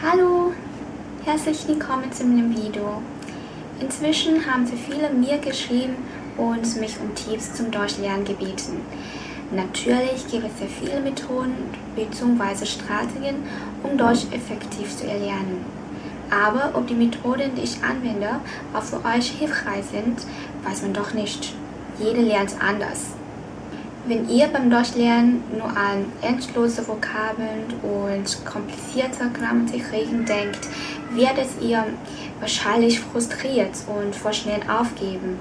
Hallo, herzlich willkommen zu meinem Video. Inzwischen haben sehr viele mir geschrieben und mich um Tipps zum Deutschlernen gebeten. Natürlich gibt es sehr viele Methoden bzw. Strategien, um Deutsch effektiv zu erlernen. Aber ob die Methoden, die ich anwende, auch für euch hilfreich sind, weiß man doch nicht. Jeder lernt anders. Wenn ihr beim Deutschlernen nur an endlose Vokabeln und komplizierte Grammatikregeln denkt, werdet ihr wahrscheinlich frustriert und vor schnell aufgeben.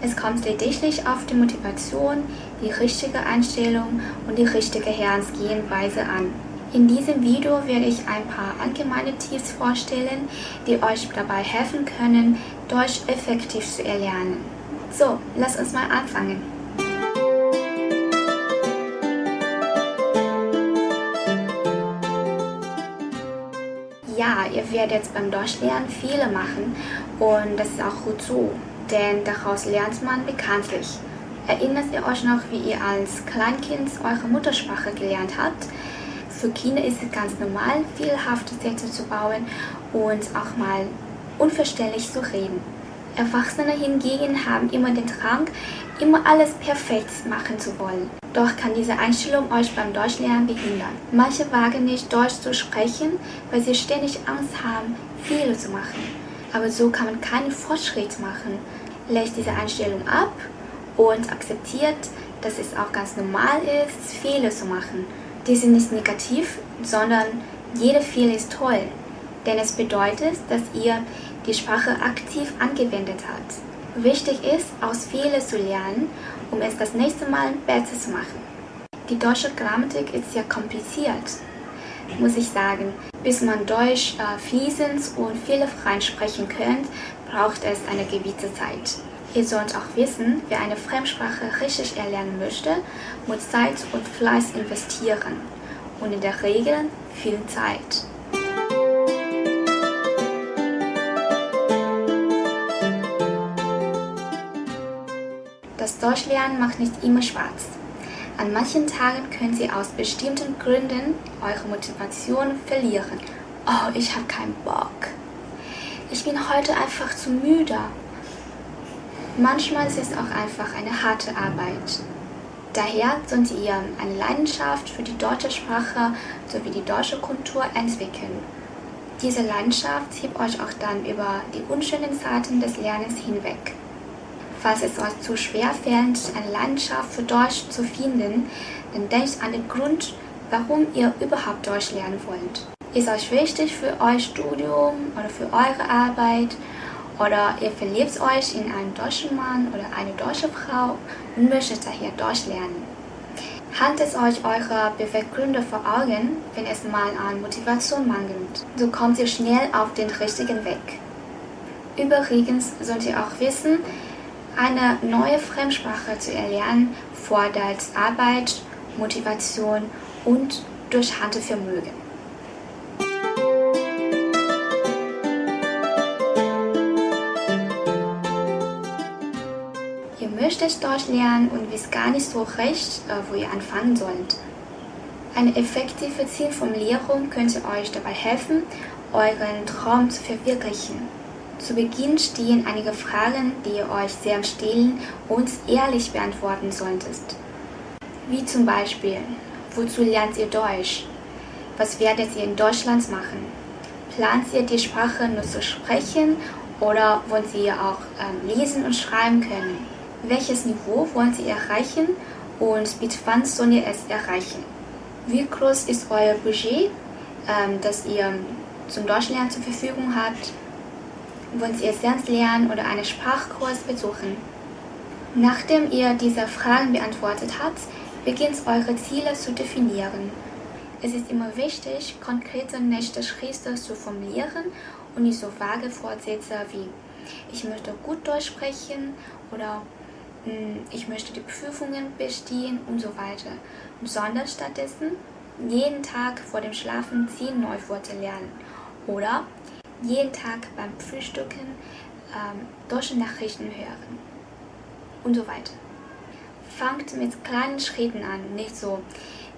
Es kommt lediglich auf die Motivation, die richtige Einstellung und die richtige Herangehensweise an. In diesem Video werde ich ein paar allgemeine Tipps vorstellen, die euch dabei helfen können, Deutsch effektiv zu erlernen. So, lasst uns mal anfangen. Ja, ihr werdet jetzt beim Deutschlernen viele machen und das ist auch gut so, denn daraus lernt man bekanntlich. Erinnert ihr euch noch, wie ihr als Kleinkind eure Muttersprache gelernt habt? Für Kinder ist es ganz normal, fehlerhafte Sätze zu bauen und auch mal unverständlich zu reden. Erwachsene hingegen haben immer den Drang, immer alles perfekt machen zu wollen. Doch kann diese Einstellung euch beim Deutschlernen behindern. Manche wagen nicht Deutsch zu sprechen, weil sie ständig Angst haben, Fehler zu machen. Aber so kann man keinen Fortschritt machen. Legt diese Einstellung ab und akzeptiert, dass es auch ganz normal ist, Fehler zu machen. Die sind nicht negativ, sondern jeder Fehler ist toll. Denn es bedeutet, dass ihr die Sprache aktiv angewendet habt. Wichtig ist, aus Fehlern zu lernen um es das nächste Mal besser zu machen. Die deutsche Grammatik ist sehr kompliziert, muss ich sagen. Bis man Deutsch äh, fließend und fehlerfrei sprechen könnt, braucht es eine gewisse Zeit. Ihr sollt auch wissen, wer eine Fremdsprache richtig erlernen möchte, muss Zeit und Fleiß investieren. Und in der Regel viel Zeit. Das Deutschlernen macht nicht immer Spaß. An manchen Tagen können Sie aus bestimmten Gründen eure Motivation verlieren. Oh, ich habe keinen Bock. Ich bin heute einfach zu müde. Manchmal ist es auch einfach eine harte Arbeit. Daher solltet ihr eine Leidenschaft für die deutsche Sprache sowie die deutsche Kultur entwickeln. Diese Leidenschaft hebt euch auch dann über die unschönen Zeiten des Lernens hinweg. Falls es euch zu schwer fällt, eine Leidenschaft für Deutsch zu finden, dann denkt an den Grund, warum ihr überhaupt Deutsch lernen wollt. Ist euch wichtig für euer Studium oder für eure Arbeit oder ihr verliebt euch in einen deutschen Mann oder eine deutsche Frau und möchtet daher Deutsch lernen. Haltet euch eure Beweggründe vor Augen, wenn es mal an Motivation mangelt. So kommt ihr schnell auf den richtigen Weg. Übrigens sollt ihr auch wissen, eine neue Fremdsprache zu erlernen fordert Arbeit, Motivation und Durchhaltevermögen. Ihr möchtet Deutsch lernen und wisst gar nicht so recht, äh, wo ihr anfangen sollt. Eine effektive Zielformulierung könnte euch dabei helfen, euren Traum zu verwirklichen. Zu Beginn stehen einige Fragen, die ihr euch sehr stellen und ehrlich beantworten solltet. Wie zum Beispiel, wozu lernt ihr Deutsch? Was werdet ihr in Deutschland machen? Plant ihr die Sprache nur zu sprechen oder wollt ihr auch ähm, lesen und schreiben können? Welches Niveau wollt ihr erreichen und bis wann sollt ihr es erreichen? Wie groß ist euer Budget, ähm, das ihr zum Deutschlernen zur Verfügung habt? Wollt ihr selbst lernen oder einen Sprachkurs besuchen? Nachdem ihr diese Fragen beantwortet habt, beginnt eure Ziele zu definieren. Es ist immer wichtig, konkrete nächste Schritte zu formulieren und nicht so vage Vorsätze wie ich möchte gut Deutsch sprechen oder hm, ich möchte die Prüfungen bestehen und so weiter, sondern stattdessen jeden Tag vor dem Schlafen zehn Neuworte lernen oder jeden Tag beim Frühstücken ähm, deutsche Nachrichten hören und so weiter. Fangt mit kleinen Schritten an, nicht so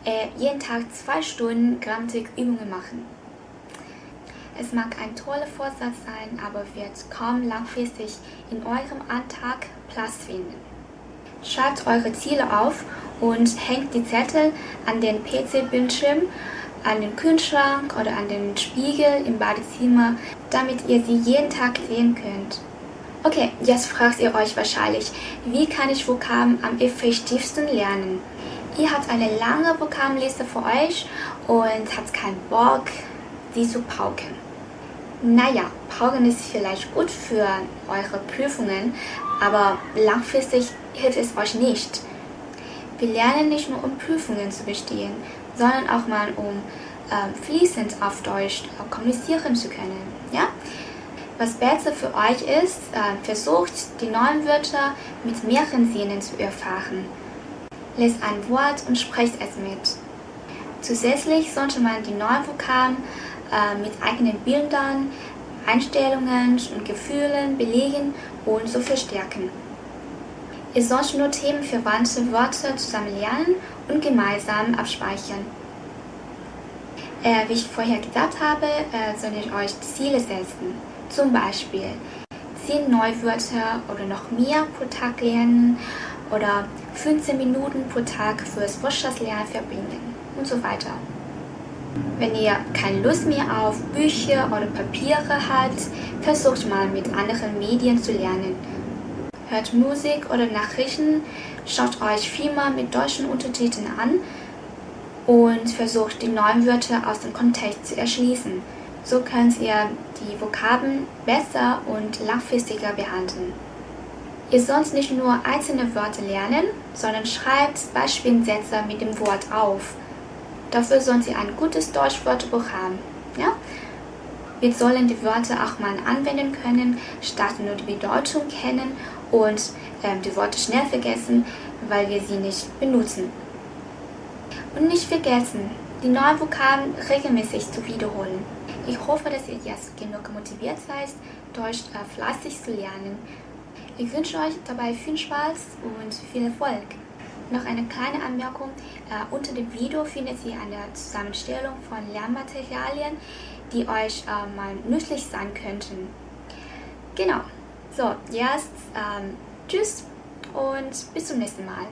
äh, jeden Tag zwei Stunden Grammatikübungen machen. Es mag ein toller Vorsatz sein, aber wird kaum langfristig in eurem Alltag Platz finden. Schreibt eure Ziele auf und hängt die Zettel an den PC-Bildschirm, an den Kühlschrank oder an den Spiegel im Badezimmer, damit ihr sie jeden Tag sehen könnt. Okay, jetzt fragt ihr euch wahrscheinlich, wie kann ich Vokabeln am effektivsten lernen? Ihr habt eine lange Vokabelliste für euch und habt keinen Bock, sie zu pauken. Naja, pauken ist vielleicht gut für eure Prüfungen, aber langfristig hilft es euch nicht. Wir lernen nicht nur um Prüfungen zu bestehen, sondern auch mal um äh, fließend auf Deutsch äh, kommunizieren zu können. Ja? Was besser für euch ist, äh, versucht die neuen Wörter mit mehreren Sinnen zu erfahren. Lest ein Wort und sprecht es mit. Zusätzlich sollte man die neuen Vokabeln äh, mit eigenen Bildern, Einstellungen und Gefühlen belegen und so verstärken. Ihr sollt nur themenverwandte Wörter zusammen lernen und gemeinsam abspeichern. Äh, wie ich vorher gesagt habe, äh, soll ich euch Ziele setzen. Zum Beispiel 10 Neuwörter oder noch mehr pro Tag lernen oder 15 Minuten pro Tag fürs Wortschatz-Lernen verbringen und so weiter. Wenn ihr keine Lust mehr auf Bücher oder Papiere habt, versucht mal mit anderen Medien zu lernen. Hört Musik oder Nachrichten, schaut euch Filme mit deutschen Untertiteln an und versucht die neuen Wörter aus dem Kontext zu erschließen. So könnt ihr die Vokabeln besser und langfristiger behandeln. Ihr sollt nicht nur einzelne Wörter lernen, sondern schreibt Beispielsätze mit dem Wort auf. Dafür sollt ihr ein gutes Deutschwörterbuch haben. Ja? Wir sollen die Wörter auch mal anwenden können, statt nur die Bedeutung kennen und äh, die Worte schnell vergessen, weil wir sie nicht benutzen. Und nicht vergessen, die neuen Vokabeln regelmäßig zu wiederholen. Ich hoffe, dass ihr jetzt genug motiviert seid, Deutsch äh, fleißig zu lernen ich wünsche euch dabei viel Spaß und viel Erfolg. Noch eine kleine Anmerkung. Äh, unter dem Video findet ihr eine Zusammenstellung von Lernmaterialien, die euch äh, mal nützlich sein könnten. Genau. So, jetzt ähm, tschüss und bis zum nächsten Mal.